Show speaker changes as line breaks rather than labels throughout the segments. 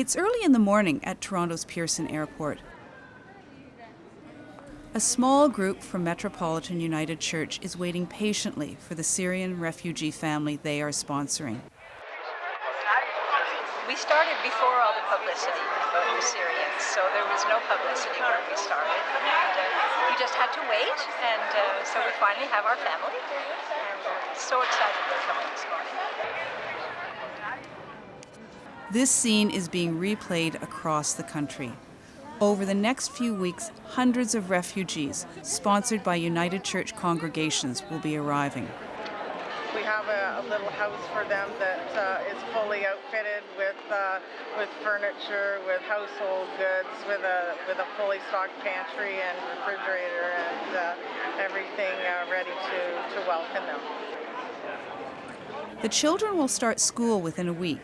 It's early in the morning at Toronto's Pearson Airport. A small group from Metropolitan United Church is waiting patiently for the Syrian refugee family they are sponsoring.
We started before all the publicity about the Syrians, so there was no publicity when we started. And uh, we just had to wait, and uh, so we finally have our family. And we're so excited they're coming this morning.
This scene is being replayed across the country. Over the next few weeks, hundreds of refugees, sponsored by United Church congregations, will be arriving.
We have a, a little house for them that uh, is fully outfitted with uh, with furniture, with household goods, with a with a fully stocked pantry and refrigerator and uh, everything uh, ready to, to welcome them.
The children will start school within a week,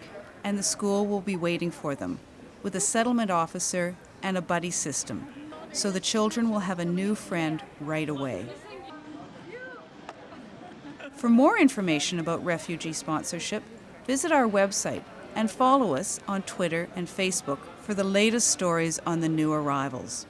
and the school will be waiting for them, with a settlement officer and a buddy system, so the children will have a new friend right away. For more information about refugee sponsorship, visit our website and follow us on Twitter and Facebook for the latest stories on the new arrivals.